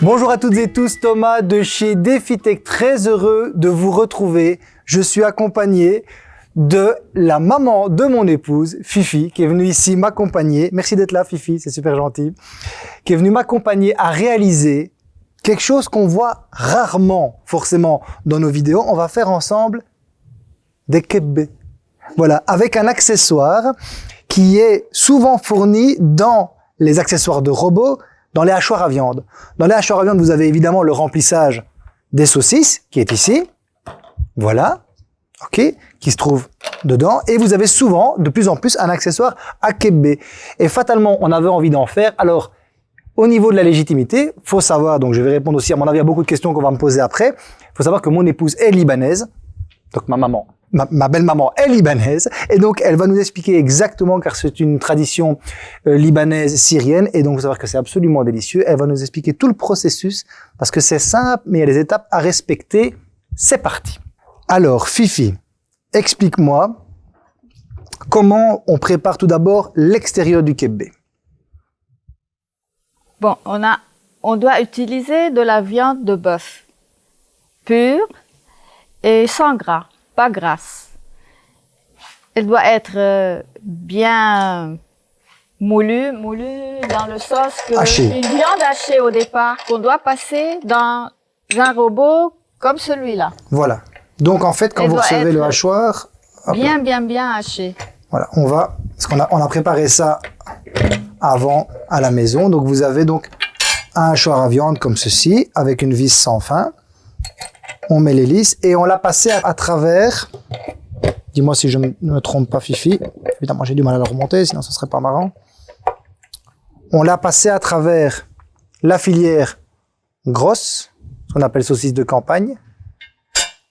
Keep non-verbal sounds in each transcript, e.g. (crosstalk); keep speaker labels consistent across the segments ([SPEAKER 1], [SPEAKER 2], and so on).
[SPEAKER 1] Bonjour à toutes et tous, Thomas de chez DefiTech, très heureux de vous retrouver. Je suis accompagné de la maman de mon épouse, Fifi, qui est venue ici m'accompagner. Merci d'être là, Fifi, c'est super gentil. Qui est venue m'accompagner à réaliser quelque chose qu'on voit rarement, forcément, dans nos vidéos. On va faire ensemble des kebbe. Voilà, avec un accessoire qui est souvent fourni dans les accessoires de robots, dans les hachoirs à viande. Dans les hachoirs à viande, vous avez évidemment le remplissage des saucisses, qui est ici. Voilà. OK Qui se trouve dedans. Et vous avez souvent, de plus en plus, un accessoire à kebbe. Et fatalement, on avait envie d'en faire. Alors, au niveau de la légitimité, faut savoir, donc je vais répondre aussi, à mon avis, à beaucoup de questions qu'on va me poser après. faut savoir que mon épouse est libanaise. Donc ma maman, ma, belle-maman est libanaise et donc elle va nous expliquer exactement, car c'est une tradition euh, libanaise syrienne et donc vous savoir que c'est absolument délicieux. Elle va nous expliquer tout le processus parce que c'est simple, mais il y a des étapes à respecter. C'est parti. Alors, Fifi, explique-moi comment on prépare tout d'abord l'extérieur du kebbe.
[SPEAKER 2] Bon, on a, on doit utiliser de la viande de bœuf pure et sans gras pas grasse. Elle doit être euh, bien moulue, moulue dans le sauce que une viande hachée au départ qu'on doit passer dans un robot comme celui-là.
[SPEAKER 1] Voilà. Donc en fait, quand vous recevez le hachoir,
[SPEAKER 2] bien, bien, bien haché.
[SPEAKER 1] Voilà, on va, parce qu'on a, on a préparé ça avant à la maison. Donc vous avez donc un hachoir à viande comme ceci, avec une vis sans fin on met l'hélice et on l'a passé à, travers. Dis-moi si je ne me trompe pas, Fifi. Évidemment, j'ai du mal à la remonter, sinon ce serait pas marrant. On l'a passé à travers la filière grosse, ce qu'on appelle saucisse de campagne,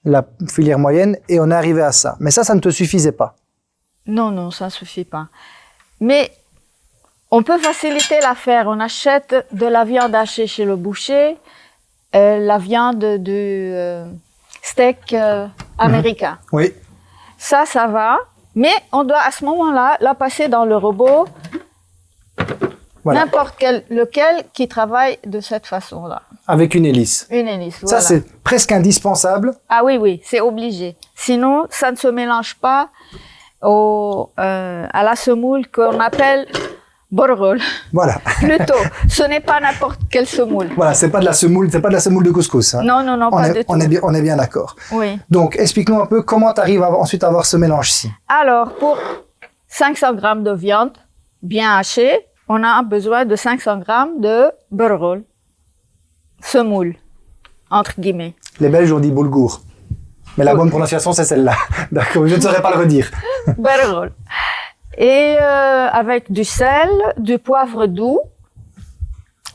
[SPEAKER 1] la filière moyenne, et on est arrivé à ça. Mais ça, ça ne te suffisait pas.
[SPEAKER 2] Non, non, ça ne suffit pas. Mais on peut faciliter l'affaire. On achète de la viande hachée chez le boucher, euh, la viande de euh, steak euh, américain. (laughs)
[SPEAKER 1] Oui.
[SPEAKER 2] Ça, ça va. Mais on doit à ce moment-là la passer dans le robot, n'importe quel, lequel qui travaille de cette façon-là.
[SPEAKER 1] Avec une hélice.
[SPEAKER 2] Une hélice,
[SPEAKER 1] Ça, c'est presque indispensable.
[SPEAKER 2] Ah oui, oui, c'est obligé. Sinon, ça ne se mélange pas au, à la semoule qu'on appelle Borgol.
[SPEAKER 1] Voilà.
[SPEAKER 2] Plutôt. Ce n'est pas n'importe quelle semoule.
[SPEAKER 1] Voilà, c'est pas de la semoule, c'est pas de la semoule de couscous. Hein.
[SPEAKER 2] Non, non, non,
[SPEAKER 1] on
[SPEAKER 2] pas
[SPEAKER 1] est, on
[SPEAKER 2] tout.
[SPEAKER 1] Est bien, on est bien d'accord.
[SPEAKER 2] Oui.
[SPEAKER 1] Donc, explique-nous un peu comment tu arrives ensuite à avoir ce mélange-ci.
[SPEAKER 2] Alors, pour 500 grammes de viande bien hachée, on a besoin de 500 grammes de borgol. Semoule, entre guillemets.
[SPEAKER 1] Les Belges ont dit boulgour. Mais la bonne prononciation, c'est celle-là. (laughs) D'accord, je ne saurais pas le redire.
[SPEAKER 2] Borgol et euh, avec du sel, du poivre doux.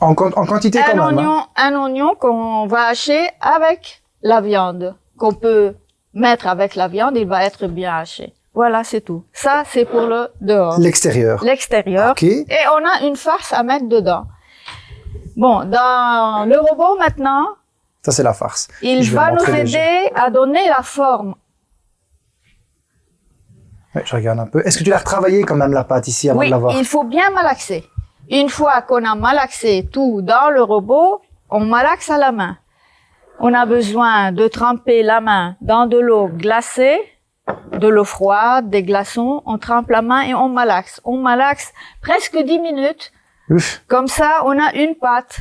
[SPEAKER 1] En, quantité
[SPEAKER 2] un
[SPEAKER 1] quand
[SPEAKER 2] même. Oignon, hein. Un oignon qu'on va hacher avec la viande, qu'on peut mettre avec la viande, il va être bien haché. Voilà, c'est tout. Ça, c'est pour le dehors.
[SPEAKER 1] L'extérieur.
[SPEAKER 2] L'extérieur. Et on a une farce à mettre dedans. Bon, dans le robot maintenant.
[SPEAKER 1] Ça, c'est la farce.
[SPEAKER 2] Il va nous aider à donner la forme
[SPEAKER 1] je regarde un peu. Est-ce que tu l'as retravaillé quand même la pâte ici avant
[SPEAKER 2] de
[SPEAKER 1] l'avoir
[SPEAKER 2] Oui, il faut bien malaxer. Une fois qu'on a malaxé tout dans le robot, on malaxe à la main. On a besoin de tremper la main dans de l'eau glacée, de l'eau froide, des glaçons. On trempe la main et on malaxe. On malaxe presque 10 minutes. Comme ça, on a une pâte.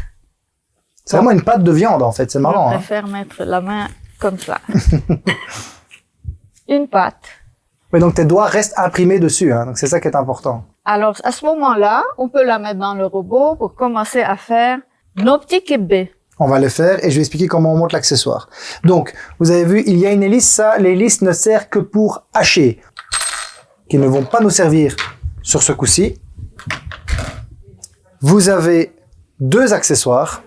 [SPEAKER 1] C'est vraiment une pâte de viande en fait, c'est marrant.
[SPEAKER 2] Je hein. préfère mettre la main comme ça. (laughs) une pâte.
[SPEAKER 1] Mais donc tes doigts restent imprimés dessus, hein, donc c'est ça qui est important.
[SPEAKER 2] Alors à ce moment-là, on peut la mettre dans le robot pour commencer à faire nos petits kebbe.
[SPEAKER 1] On va le faire et je vais expliquer comment on monte l'accessoire. Donc, vous avez vu, il y a une hélice, ça, l'hélice ne sert que pour hacher, qui ne vont pas nous servir sur ce coup-ci. Vous avez deux accessoires,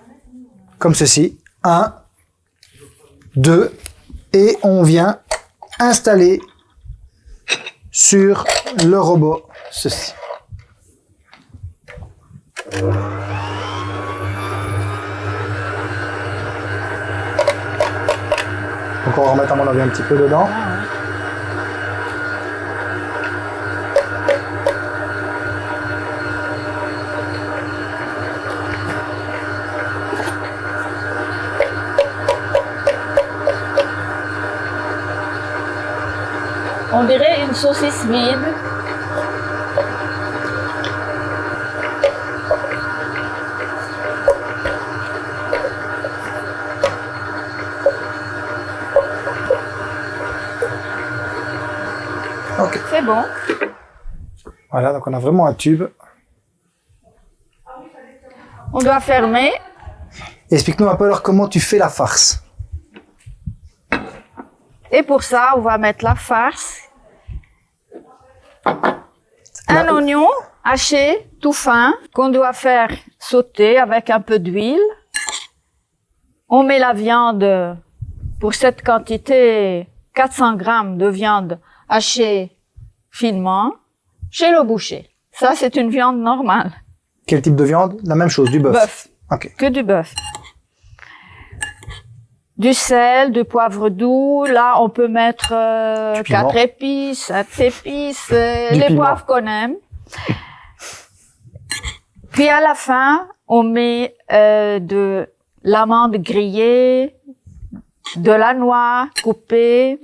[SPEAKER 1] comme ceci, un, deux, et on vient installer sur le robot, ceci. Donc on va remettre à mon avis un petit peu dedans.
[SPEAKER 2] On dirait une saucisse vide.
[SPEAKER 1] Ok.
[SPEAKER 2] C'est bon.
[SPEAKER 1] Voilà, donc on a vraiment un tube.
[SPEAKER 2] On doit fermer.
[SPEAKER 1] Explique-nous un peu alors comment tu fais la farce.
[SPEAKER 2] Et pour ça, on va mettre la farce. Un
[SPEAKER 1] La-
[SPEAKER 2] oignon haché, tout fin, qu'on doit faire sauter avec un peu d'huile. On met la viande, pour cette quantité, 400 grammes de viande hachée finement, chez le boucher. Ça, c'est une viande normale.
[SPEAKER 1] Quel type de viande? La même chose, du bœuf.
[SPEAKER 2] Bœuf.
[SPEAKER 1] Ok.
[SPEAKER 2] que du bœuf. Du sel, du poivre doux. Là, on peut mettre euh, quatre épices, sept épices, euh, les
[SPEAKER 1] piment.
[SPEAKER 2] poivres qu'on aime. Puis à la fin, on met euh, de l'amande grillée, de la noix coupée,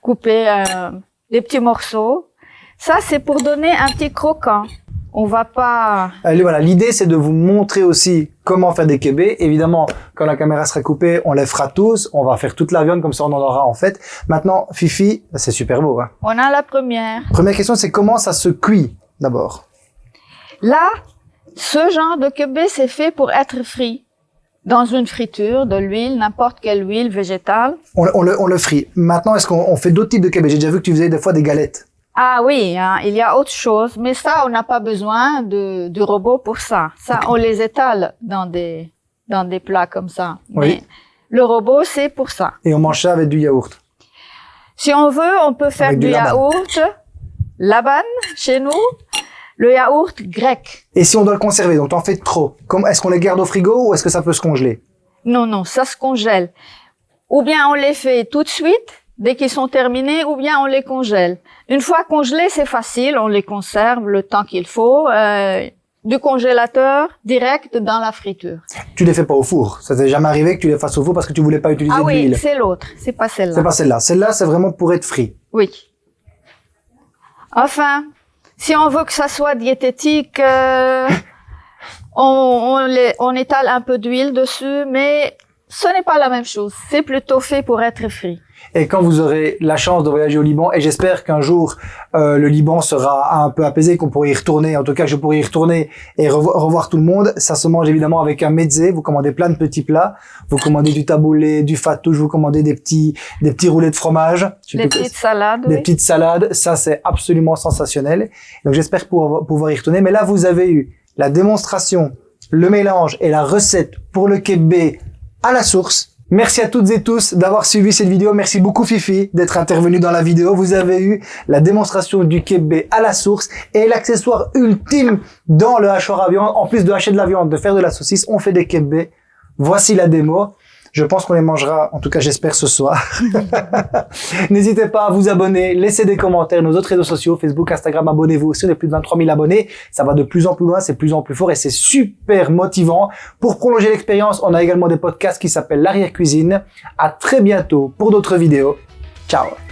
[SPEAKER 2] coupée euh, des petits morceaux. Ça, c'est pour donner un petit croquant. On va pas
[SPEAKER 1] Allez, voilà, l'idée c'est de vous montrer aussi comment faire des kébés. Évidemment, quand la caméra sera coupée, on les fera tous. On va faire toute la viande comme ça, on en aura en fait. Maintenant, Fifi, c'est super beau. Hein.
[SPEAKER 2] On a la première.
[SPEAKER 1] Première question, c'est comment ça se cuit d'abord?
[SPEAKER 2] Là, ce genre de kebé, c'est fait pour être frit. Dans une friture, de l'huile, n'importe quelle huile végétale.
[SPEAKER 1] On, le- on le, on le frit. Maintenant, est-ce qu'on on fait d'autres types de kébés J'ai déjà vu que tu faisais des fois des galettes.
[SPEAKER 2] Ah oui, hein, il y a autre chose, mais ça, on n'a pas besoin de, du robot pour ça. Ça, on les étale dans des, dans des plats comme ça.
[SPEAKER 1] Oui.
[SPEAKER 2] Mais le robot, c'est pour ça.
[SPEAKER 1] Et on mange ça avec du yaourt.
[SPEAKER 2] Si on veut, on peut faire
[SPEAKER 1] Avec du
[SPEAKER 2] yaourt, laban chez nous, le yaourt grec.
[SPEAKER 1] Et si on doit le conserver, donc t'en fais trop, est-ce qu'on les garde au frigo ou est-ce que ça peut se congeler?
[SPEAKER 2] Non, non, ça se congèle. Ou bien on les fait tout de suite, dès qu'ils sont terminés, ou bien on les congèle. Une fois congelés, c'est facile, on les conserve le temps qu'il faut, euh, du congélateur direct dans la friture.
[SPEAKER 1] Tu les fais pas au four. Ça t'est jamais arrivé que tu les fasses au four parce que tu voulais pas utiliser
[SPEAKER 2] Ah
[SPEAKER 1] de
[SPEAKER 2] oui,
[SPEAKER 1] l'huile.
[SPEAKER 2] c'est l'autre, c'est pas
[SPEAKER 1] C'est
[SPEAKER 2] celle-là.
[SPEAKER 1] pas celle-là. Celle-là, c'est vraiment pour être frit.
[SPEAKER 2] Oui. Enfin, si on veut que ça soit diététique, euh, on, on, les- on étale un peu d'huile dessus, mais ce n'est pas la même chose. C'est plutôt fait pour être frit.
[SPEAKER 1] Et quand vous aurez la chance de voyager au Liban, et j'espère qu'un jour euh, le Liban sera un peu apaisé, qu'on pourra y retourner, en tout cas je pourrai y retourner et revo- revoir tout le monde, ça se mange évidemment avec un mezzé, vous commandez plein de petits plats, vous commandez du taboulé, du fattouche, vous commandez des petits des petits roulés de fromage, que-
[SPEAKER 2] petites salades,
[SPEAKER 1] des
[SPEAKER 2] oui.
[SPEAKER 1] petites salades, ça c'est absolument sensationnel. Donc j'espère pouvoir, y retourner. Mais là vous avez eu la démonstration, le mélange et la recette pour le kebé à la source. Merci à toutes et tous d'avoir suivi cette vidéo. Merci beaucoup Fifi d'être intervenu dans la vidéo. Vous avez eu la démonstration du kebé à la source et l'accessoire ultime dans le hachoir à viande. En plus de hacher de la viande, de faire de la saucisse, on fait des kebés. Voici la démo. Je pense qu'on les mangera, en tout cas j'espère ce soir. (laughs) N'hésitez pas à vous abonner, laisser des commentaires, nos autres réseaux sociaux, Facebook, Instagram, abonnez-vous aussi, on est plus de 23 000 abonnés. Ça va de plus en plus loin, c'est plus en plus fort et c'est super motivant. Pour prolonger l'expérience, on a également des podcasts qui s'appellent l'arrière cuisine. À très bientôt pour d'autres vidéos. Ciao